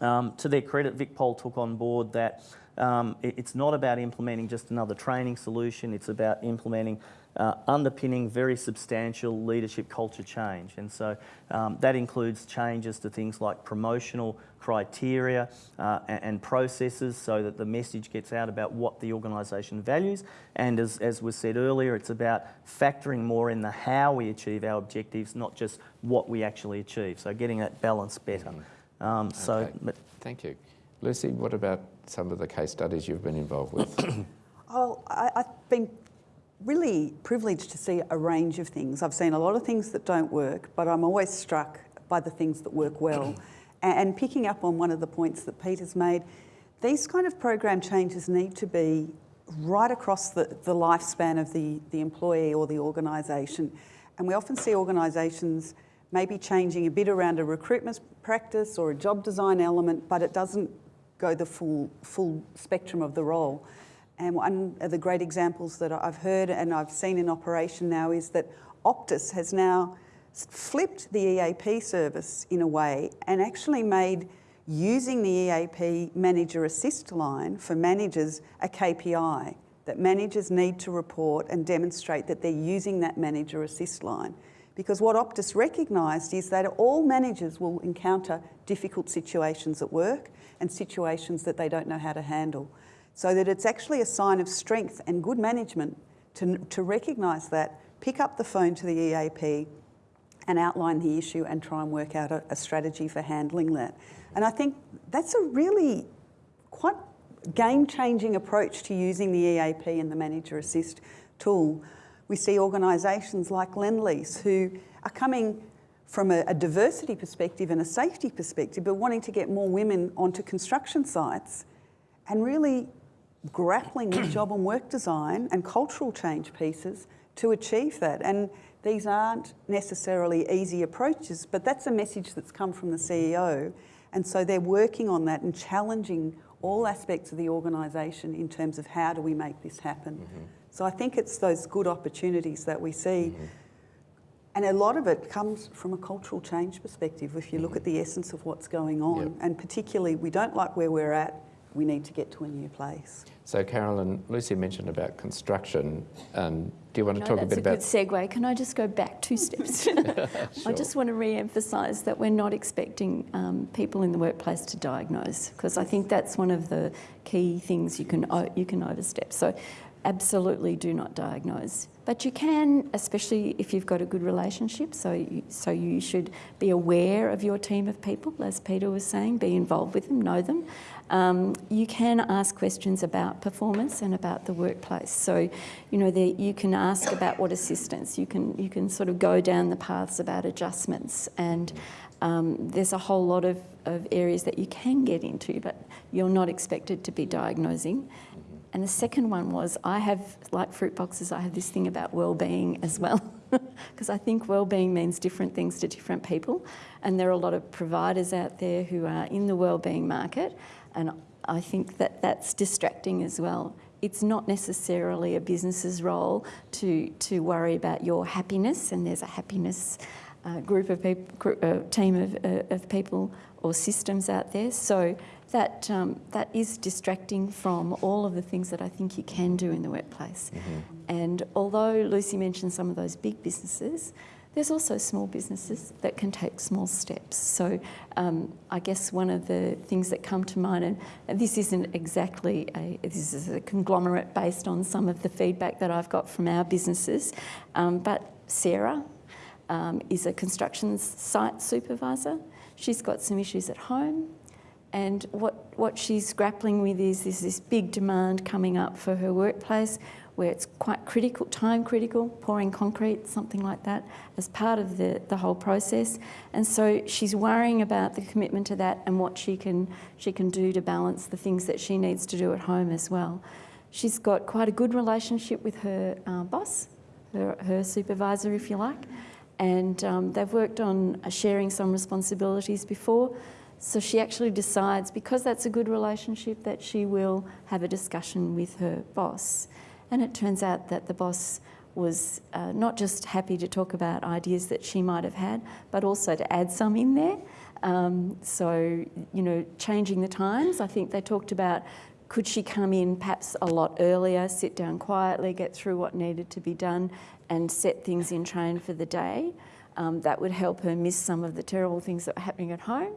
um, to their credit, VicPol took on board that um, it, it's not about implementing just another training solution, it's about implementing uh, underpinning very substantial leadership culture change. And so um, that includes changes to things like promotional criteria uh, and, and, processes so that the message gets out about what the organisation values. And as, as was said earlier, it's about factoring more in the how we achieve our objectives, not just what we actually achieve. So getting that balance better. Um, so, okay. but, Thank you. Lucy, what about some of the case studies you've been involved with? oh, I, I've been really privileged to see a range of things. I've seen a lot of things that don't work, but I'm always struck by the things that work well. and picking up on one of the points that Peter's made, these kind of program changes need to be right across the, the lifespan of the, the employee or the organisation. And we often see organisations maybe changing a bit around a recruitment practice or a job design element, but it doesn't go the full, full spectrum of the role. And one of the great examples that I've heard and I've seen in operation now is that Optus has now flipped the EAP service in a way and actually made using the EAP manager assist line for managers a KPI that managers need to report and demonstrate that they're using that manager assist line. Because what Optus recognised is that all managers will encounter difficult situations at work and situations that they don't know how to handle. So that it's actually a sign of strength and good management to, to recognise that, pick up the phone to the EAP and outline the issue and try and work out a, a strategy for handling that. And I think that's a really quite game-changing approach to using the EAP and the Manager Assist tool. We see organisations like Lendlease who are coming from a, a, diversity perspective and a safety perspective, but wanting to get more women onto construction sites and really grappling with job and work design and cultural change pieces to achieve that. And these aren't necessarily easy approaches, but that's a message that's come from the CEO. And so they're working on that and challenging all aspects of the organisation in terms of how do we make this happen. Mm -hmm. So I think it's those good opportunities that we see. Mm -hmm. And a lot of it comes from a cultural change perspective if you look at the essence of what's going on. Yep. And particularly, we don't like where we're at, we need to get to a new place. So, Carolyn, Lucy mentioned about construction. Um, do you want to no, talk a bit about... That's a good segue. Can I just go back two steps? sure. I just want to re-emphasise that we're not expecting um, people in the workplace to diagnose, because I think that's one of the key things you can, you can overstep. So absolutely do not diagnose. But you can, especially if you've got a good relationship, so you, so you should be aware of your team of people, as Peter was saying, be involved with them, know them. Um, you can ask questions about performance and about the workplace. So, you know, the, you can ask about what assistance, you can, you can sort of go down the paths about adjustments and um, there's a whole lot of, of areas that you can get into, but you're not expected to be diagnosing. And the second one was I have, like fruit boxes, I have this thing about well-being as well, because I think well-being means different things to different people. And there are a lot of providers out there who are in the well-being market, and I think that that's distracting as well. It's not necessarily a business's role to, to worry about your happiness, and there's a happiness uh, group of people, uh, team of, uh, of people or systems out there. So that, um, that is distracting from all of the things that I think you can do in the workplace. Mm -hmm. And although Lucy mentioned some of those big businesses, there's also small businesses that can take small steps. So um, I guess one of the things that come to mind, and this isn't exactly a, this is a conglomerate based on some of the feedback that I've got from our businesses, um, but Sarah um, is a construction site supervisor. She's got some issues at home. And what, what she's grappling with is, is this big demand coming up for her workplace where it's quite critical, time critical, pouring concrete, something like that, as part of the, the whole process. And so she's worrying about the commitment to that and what she can, she can do to balance the things that she needs to do at home as well. She's got quite a good relationship with her uh, boss, her, her supervisor, if you like, and um, they've worked on sharing some responsibilities before. So she actually decides, because that's a good relationship, that she will have a discussion with her boss. And it turns out that the boss was uh, not just happy to talk about ideas that she might have had, but also to add some in there. Um, so, you know, changing the times, I think they talked about could she come in perhaps a lot earlier, sit down quietly, get through what needed to be done, and set things in train for the day. Um, that would help her miss some of the terrible things that were happening at home.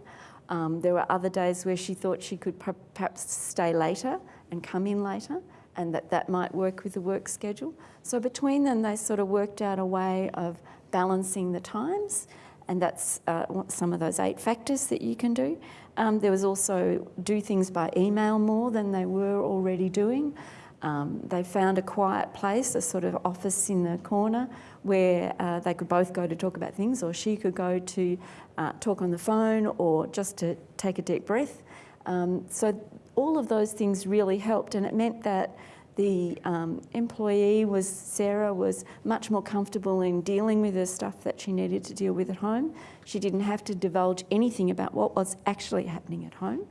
Um, there were other days where she thought she could perhaps stay later and come in later and that that might work with the work schedule. So between them, they sort of worked out a way of balancing the times and that's uh, some of those eight factors that you can do. Um, there was also do things by email more than they were already doing. Um, they found a quiet place, a sort of office in the corner where uh, they could both go to talk about things or she could go to uh, talk on the phone or just to take a deep breath. Um, so all of those things really helped and it meant that the um, employee was, Sarah, was much more comfortable in dealing with the stuff that she needed to deal with at home. She didn't have to divulge anything about what was actually happening at home.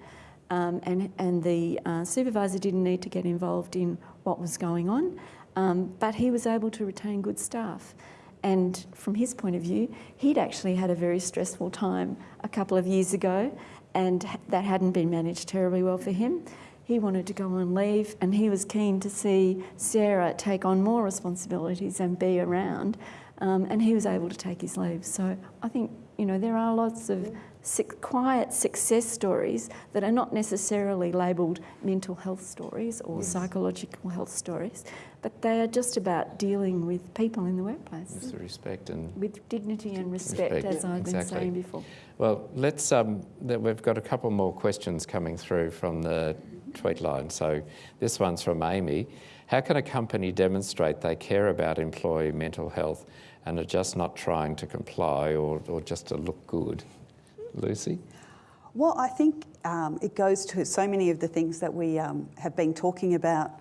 Um, and, and the uh, supervisor didn't need to get involved in what was going on, um, but he was able to retain good staff. And from his point of view, he'd actually had a very stressful time a couple of years ago, and that hadn't been managed terribly well for him. He wanted to go on leave, and he was keen to see Sarah take on more responsibilities and be around, um, and he was able to take his leave. So I think, you know, there are lots of quiet success stories that are not necessarily labelled mental health stories or yes. psychological health stories, but they are just about dealing with people in the workplace. With respect and... With dignity and respect, respect. as I've exactly. been saying before. Well, let's, um, we've got a couple more questions coming through from the tweet line. So this one's from Amy. How can a company demonstrate they care about employee mental health and are just not trying to comply or, or just to look good? Lucy? Well, I think um, it goes to so many of the things that we um, have been talking about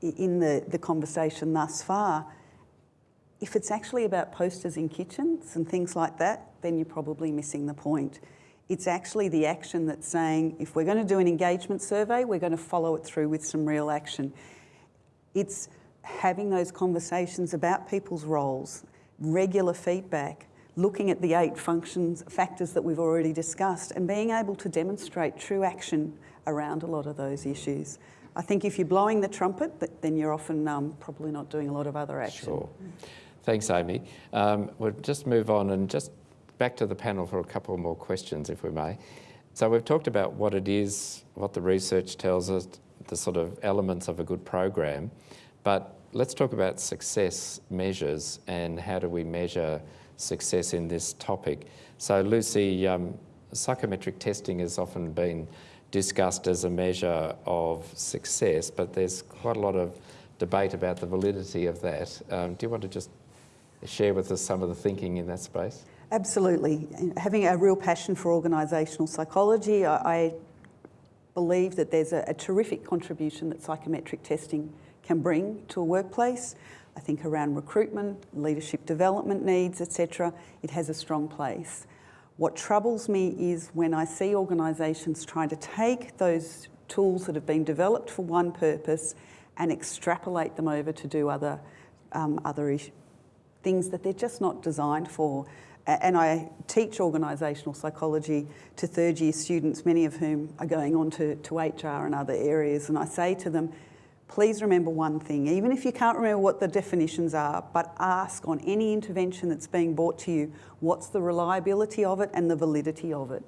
in the, the conversation thus far. If it's actually about posters in kitchens and things like that, then you're probably missing the point. It's actually the action that's saying, if we're going to do an engagement survey, we're going to follow it through with some real action. It's having those conversations about people's roles, regular feedback, looking at the eight functions, factors that we've already discussed, and being able to demonstrate true action around a lot of those issues. I think if you're blowing the trumpet, then you're often um, probably not doing a lot of other action. Sure. Thanks, Amy. Um, we'll just move on and just back to the panel for a couple more questions, if we may. So we've talked about what it is, what the research tells us, the sort of elements of a good program, but let's talk about success measures and how do we measure success in this topic. So Lucy, um, psychometric testing has often been discussed as a measure of success, but there's quite a lot of debate about the validity of that. Um, do you want to just share with us some of the thinking in that space? Absolutely. Having a real passion for organisational psychology, I, I, believe that there's a, a terrific contribution that psychometric testing can bring to a workplace. I think around recruitment, leadership development needs, etc., it has a strong place. What troubles me is when I see organisations trying to take those tools that have been developed for one purpose and extrapolate them over to do other, um, other things that they're just not designed for. And I teach organisational psychology to third year students, many of whom are going on to, to HR and other areas. And I say to them, please remember one thing, even if you can't remember what the definitions are, but ask on any intervention that's being brought to you, what's the reliability of it and the validity of it?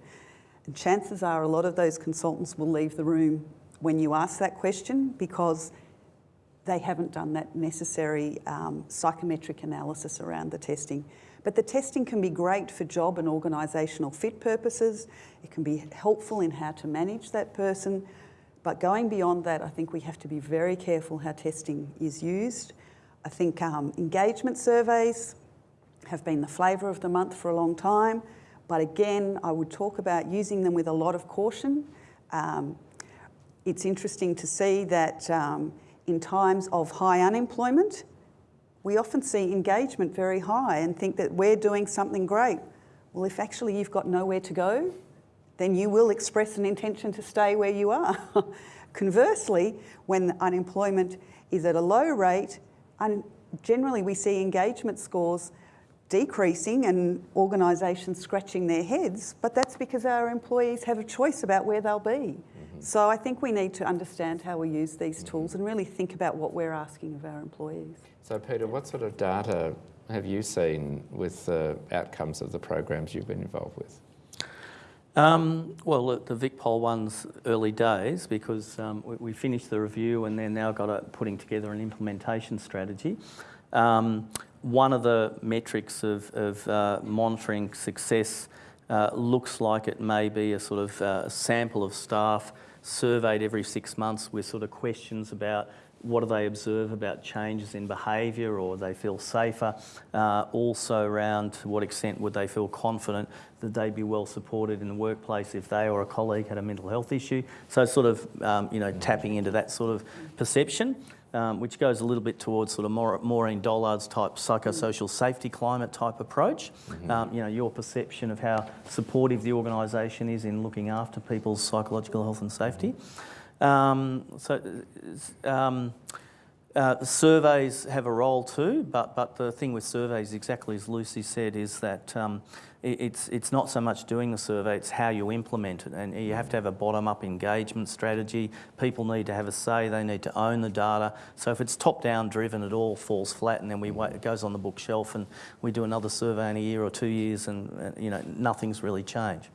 And chances are a lot of those consultants will leave the room when you ask that question because they haven't done that necessary um, psychometric analysis around the testing. But the testing can be great for job and organisational fit purposes. It can be helpful in how to manage that person, but going beyond that, I think we have to be very careful how testing is used. I think um, engagement surveys have been the flavour of the month for a long time, but again, I would talk about using them with a lot of caution. Um, it's interesting to see that um, in times of high unemployment, we often see engagement very high and think that we're doing something great. Well, if actually you've got nowhere to go, then you will express an intention to stay where you are. Conversely, when unemployment is at a low rate, generally we see engagement scores decreasing and organisations scratching their heads, but that's because our employees have a choice about where they'll be. Mm -hmm. So I think we need to understand how we use these tools and really think about what we're asking of our employees. So Peter, what sort of data have you seen with the outcomes of the programs you've been involved with? Um, well, the, the VicPol one's early days because um, we, we, finished the review and then now got a, putting together an implementation strategy. Um, one of the metrics of, of uh, monitoring success uh, looks like it may be a sort of uh, sample of staff surveyed every six months with sort of questions about what do they observe about changes in behaviour or they feel safer? Uh, also around to what extent would they feel confident that they'd be well supported in the workplace if they or a colleague had a mental health issue. So sort of, um, you know, tapping into that sort of perception. Um, which goes a little bit towards sort of Maureen Dollard's type psychosocial safety climate type approach. Mm -hmm. um, you know, your perception of how supportive the organisation is in looking after people's psychological health and safety. Um, so um, Uh, surveys have a role too, but, but the thing with surveys, exactly as Lucy said, is that um, it, it's, it's not so much doing the survey, it's how you implement it. And you have to have a bottom-up engagement strategy. People need to have a say, they need to own the data. So if it's top-down driven, it all falls flat and then we wait, it goes on the bookshelf and we do another survey in a year or two years and, uh, you know, nothing's really changed.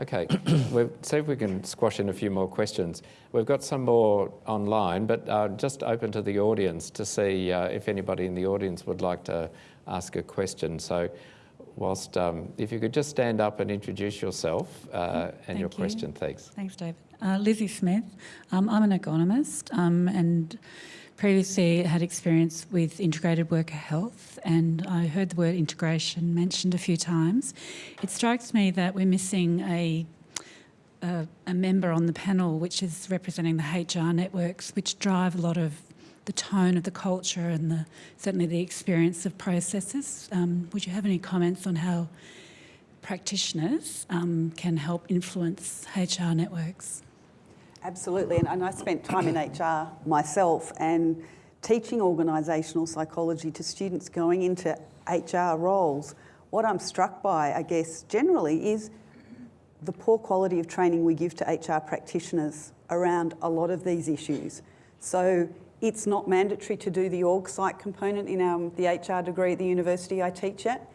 Okay, see if we can squash in a few more questions. We've got some more online, but uh, just open to the audience to see uh, if anybody in the audience would like to ask a question. So whilst, um, if you could just stand up and introduce yourself uh, and Thank your you. question, thanks. Thanks, David. Uh, Lizzie Smith. Um, I'm an ergonomist um, and previously had experience with integrated worker health and I heard the word integration mentioned a few times. It strikes me that we're missing a, a, a member on the panel which is representing the HR networks which drive a lot of the tone of the culture and the, certainly the experience of processes. Um, would you have any comments on how practitioners um, can help influence HR networks? Absolutely, and, and I spent time in HR myself and teaching organisational psychology to students going into HR roles. What I'm struck by, I guess, generally is the poor quality of training we give to HR practitioners around a lot of these issues. So it's not mandatory to do the org psych component in our, the HR degree at the university I teach at.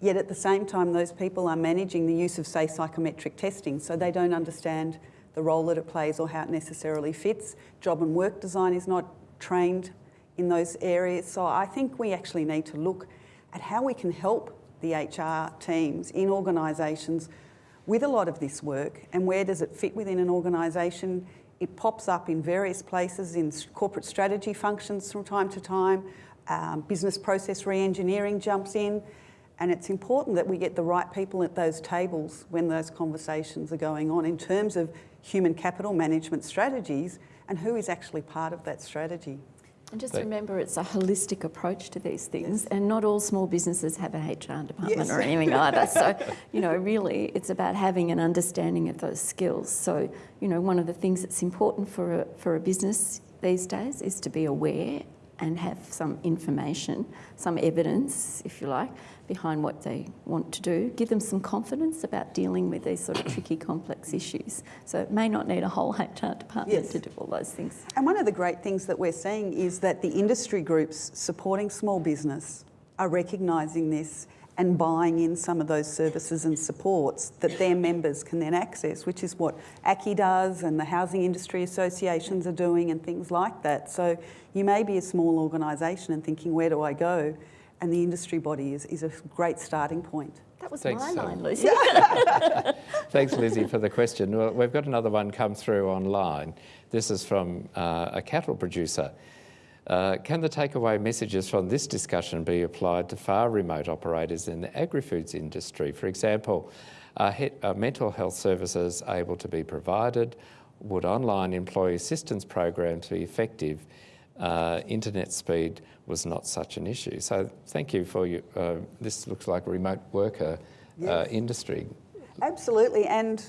Yet at the same time, those people are managing the use of, say, psychometric testing, so they don't understand the role that it plays or how it necessarily fits. Job and work design is not trained in those areas. So I think we actually need to look at how we can help the HR teams in organisations with a lot of this work and where does it fit within an organisation. It pops up in various places in corporate strategy functions from time to time. Um, business process re-engineering jumps in. And it's important that we get the right people at those tables when those conversations are going on in terms of human capital management strategies and who is actually part of that strategy. And just remember, it's a holistic approach to these things, and not all small businesses have a HR department Yes. or anything either. So, you know, really, it's about having an understanding of those skills. So, you know, one of the things that's important for a, for a business these days is to be aware and have some information, some evidence, if you like, behind what they want to do. Give them some confidence about dealing with these sort of tricky, complex issues. So it may not need a whole HR department Yes. to do all those things. And one of the great things that we're seeing is that the industry groups supporting small business are recognising this and buying in some of those services and supports that their members can then access, which is what ACCI does and the housing industry associations are doing and things like that. So you may be a small organisation and thinking, where do I go? And the industry body is, is a great starting point. That was Thanks, my um, line, Lucy. Thanks, Lizzie, for the question. Well, we've got another one come through online. This is from uh, a cattle producer. Uh, can the takeaway messages from this discussion be applied to far remote operators in the agri-foods industry? For example, are, he- are mental health services able to be provided? Would online employee assistance programs be effective? Uh, internet speed was not such an issue. So thank you for your, uh, this looks like a remote worker uh, Yes. industry. Absolutely, and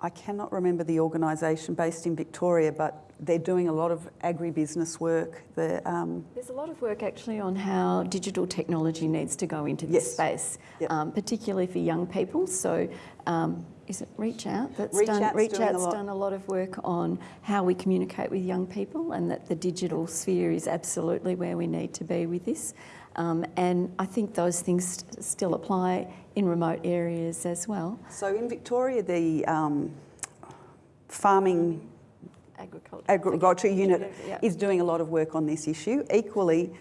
I cannot remember the organisation based in Victoria, but they're doing a lot of agribusiness work. Um, There's a lot of work actually on how digital technology needs to go into this Yes. space, um, particularly for young people. So, um, is it Reach Out that's Reach done? Out's Reach doing a done a lot of work on how we communicate with young people, and that the digital sphere is absolutely where we need to be with this. Um, and I think those things st- still apply in remote areas as well. so in Victoria, the um, farming Agriculture. agriculture unit Yeah. is doing a lot of work on this issue. Equally,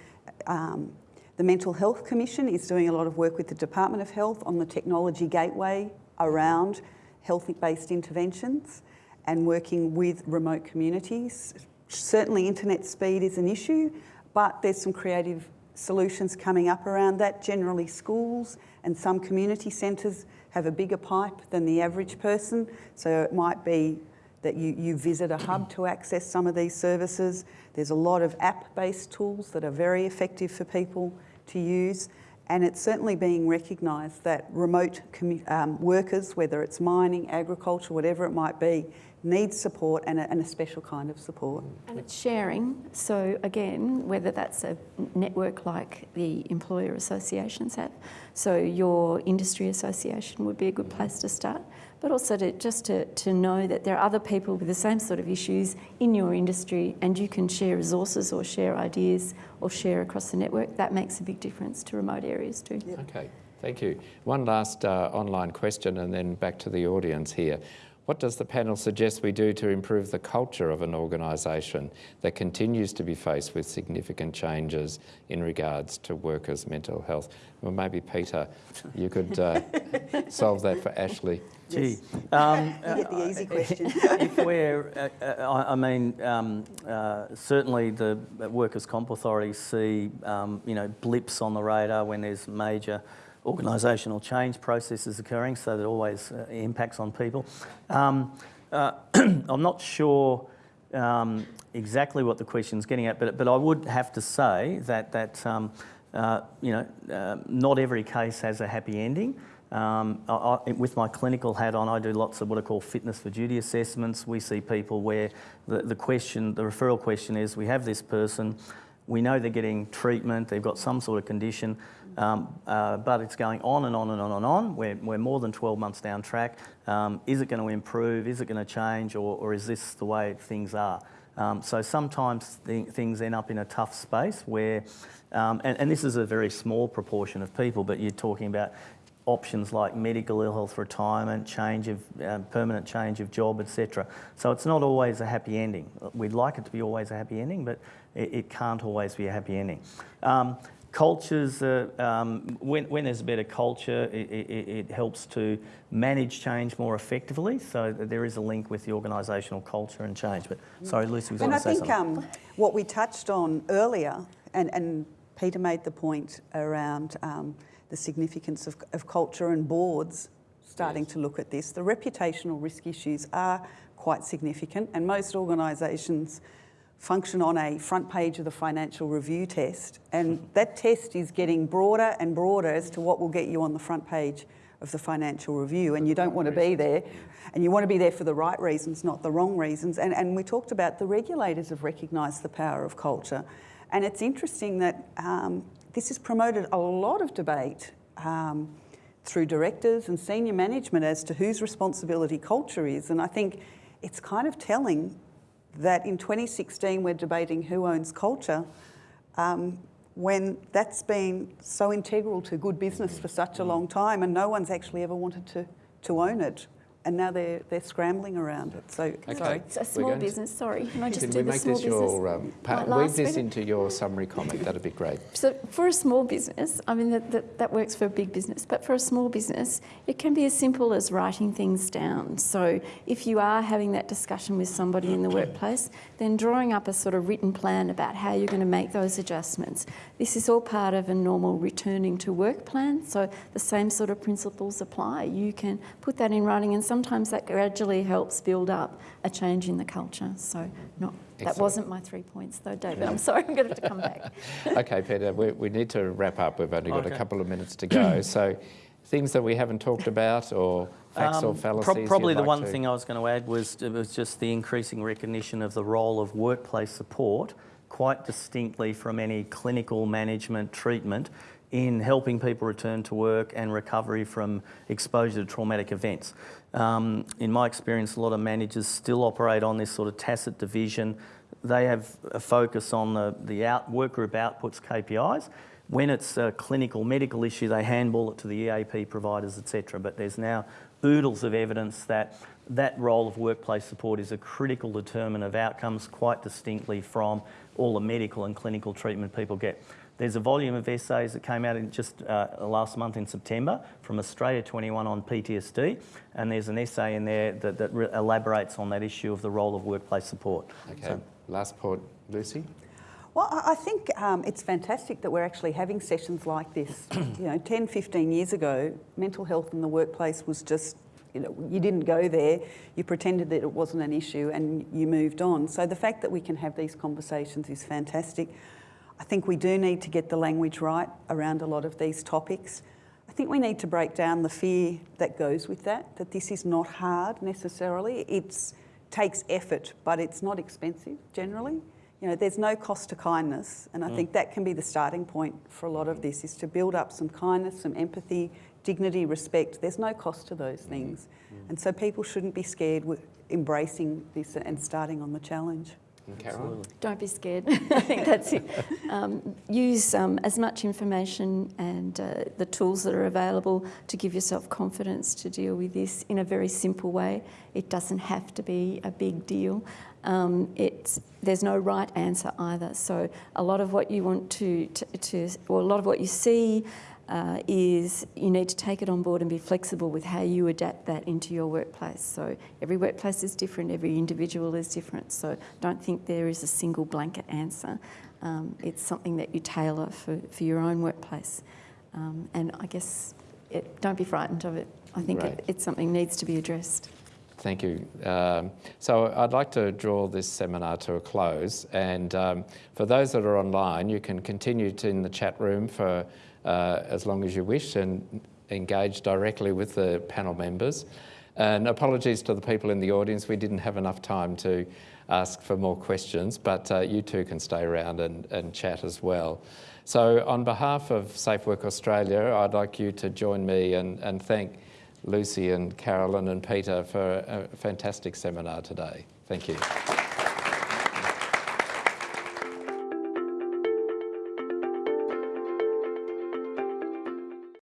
um, the Mental Health Commission is doing a lot of work with the Department of Health on the technology gateway around health-based interventions and working with remote communities. Certainly internet speed is an issue, but there's some creative solutions coming up around that. Generally schools and some community centres have a bigger pipe than the average person, so it might be that you, you visit a hub to access some of these services. There's a lot of app-based tools that are very effective for people to use. And it's certainly being recognised that remote um, workers, whether it's mining, agriculture, whatever it might be, needs support and a, and a special kind of support. And it's sharing. So again, whether that's a network like the employer associations have, so your industry association would be a good place to start, but also to just to, to know that there are other people with the same sort of issues in your industry and you can share resources or share ideas or share across the network. That makes a big difference to remote areas too. Okay, thank you. One last uh, online question and then back to the audience here. What does the panel suggest we do to improve the culture of an organisation that continues to be faced with significant changes in regards to workers' mental health? Well, maybe Peter, you could uh, solve that for Ashley. Gee, um, You get the easy question. if we're, uh, uh, I, I mean, um, uh, certainly the Workers' Comp authorities see, um, you know, blips on the radar when there's major organisational change processes occurring, so that always uh, impacts on people. Um, uh, I'm not sure um, exactly what the question's getting at, but, but I would have to say that, that um, uh, you know, uh, not every case has a happy ending. Um, I, I, with my clinical hat on, I do lots of what are called fitness for duty assessments. We see people where the, the question, the referral question is, we have this person, we know they're getting treatment, they've got some sort of condition, um, uh, but it's going on and on and on and on. We're, we're more than 12 months down track. Um, is it going to improve? Is it going to change? Or, or is this the way things are? Um, so sometimes th things end up in a tough space where, um, and, and, this is a very small proportion of people, but you're talking about options like medical ill health retirement, change of uh, permanent change of job, etc. So it's not always a happy ending. We'd like it to be always a happy ending, but it, it can't always be a happy ending. Um, cultures, uh, um, when, when, there's a better culture, it, it, it, helps to manage change more effectively. So there is a link with the organisational culture and change. But sorry, Lucy was going to say something. And I think um, what we touched on earlier, and, and Peter made the point around um, the significance of, of, culture and boards starting yes. to look at this. The reputational risk issues are quite significant, and most organisations function on a front page of the financial review test. And that test is getting broader and broader as to what will get you on the front page of the financial review. And you don't want to be there. And you want to be there for the right reasons, not the wrong reasons. And, and we talked about the regulators have recognised the power of culture. And it's interesting that um, this has promoted a lot of debate um, through directors and senior management as to whose responsibility culture is. And I think it's kind of telling that in 2016 we're debating who owns culture um, when that's been so integral to good business for such a long time and no one's actually ever wanted to, to own it and now they're they're scrambling around it. So okay. It's a small business. Sorry, can I just can do we the make small this business? your um, part, weave this into your summary comment? That'd be great. So for a small business, I mean that, that that works for a big business, but for a small business, it can be as simple as writing things down. So if you are having that discussion with somebody in the workplace, then drawing up a sort of written plan about how you're going to make those adjustments. This is all part of a normal returning to work plan. So the same sort of principles apply. You can put that in writing, and sometimes that gradually helps build up a change in the culture. So not, that wasn't my three points though, David. I'm sorry, I'm going to have to come back. okay, Peter, we, we, need to wrap up. We've only got okay. a couple of minutes to go. so things that we haven't talked about or facts um, or fallacies? Pro probably the like one to... thing I was going to add was, was just the increasing recognition of the role of workplace support quite distinctly from any clinical management treatment in helping people return to work and recovery from exposure to traumatic events. Um, in my experience, a lot of managers still operate on this sort of tacit division. They have a focus on the, the out, work group outputs KPIs. When it's a clinical medical issue, they handball it to the EAP providers, etc. But there's now oodles of evidence that that role of workplace support is a critical determinant of outcomes quite distinctly from all the medical and clinical treatment people get. There's a volume of essays that came out in just uh, last month in September from Australia 21 on PTSD, and there's an essay in there that, that elaborates on that issue of the role of workplace support. Okay, so, last point, Lucy. Well, I think um, it's fantastic that we're actually having sessions like this. you know, 10, 15 years ago, mental health in the workplace was just, you know, you didn't go there, you pretended that it wasn't an issue and you moved on. So the fact that we can have these conversations is fantastic. I think we do need to get the language right around a lot of these topics. I think we need to break down the fear that goes with that, that this is not hard necessarily. It takes effort, but it's not expensive generally. You know, there's no cost to kindness, and I Mm. think that can be the starting point for a lot of this, is to build up some kindness, some empathy, dignity, respect. There's no cost to those things. And so people shouldn't be scared with embracing this and starting on the challenge. Carolyn? Don't be scared. I think that's it. Um, use um, as much information and uh, the tools that are available to give yourself confidence to deal with this in a very simple way. It doesn't have to be a big deal. Um, it's, there's no right answer either. So a lot of what you want to, to, to or a lot of what you see uh, is you need to take it on board and be flexible with how you adapt that into your workplace. So every workplace is different, every individual is different. So don't think there is a single blanket answer. Um, it's something that you tailor for, for your own workplace. Um, and I guess it, don't be frightened of it. I think Right. it, it's something that needs to be addressed. Thank you. Um, so I'd like to draw this seminar to a close. And um, for those that are online, you can continue to in the chat room for uh, as long as you wish and engage directly with the panel members. And apologies to the people in the audience, we didn't have enough time to ask for more questions, but uh, you two can stay around and, and chat as well. So on behalf of Safe Work Australia, I'd like you to join me and, and thank Lucy and Carolyn and Peter for a fantastic seminar today. Thank you.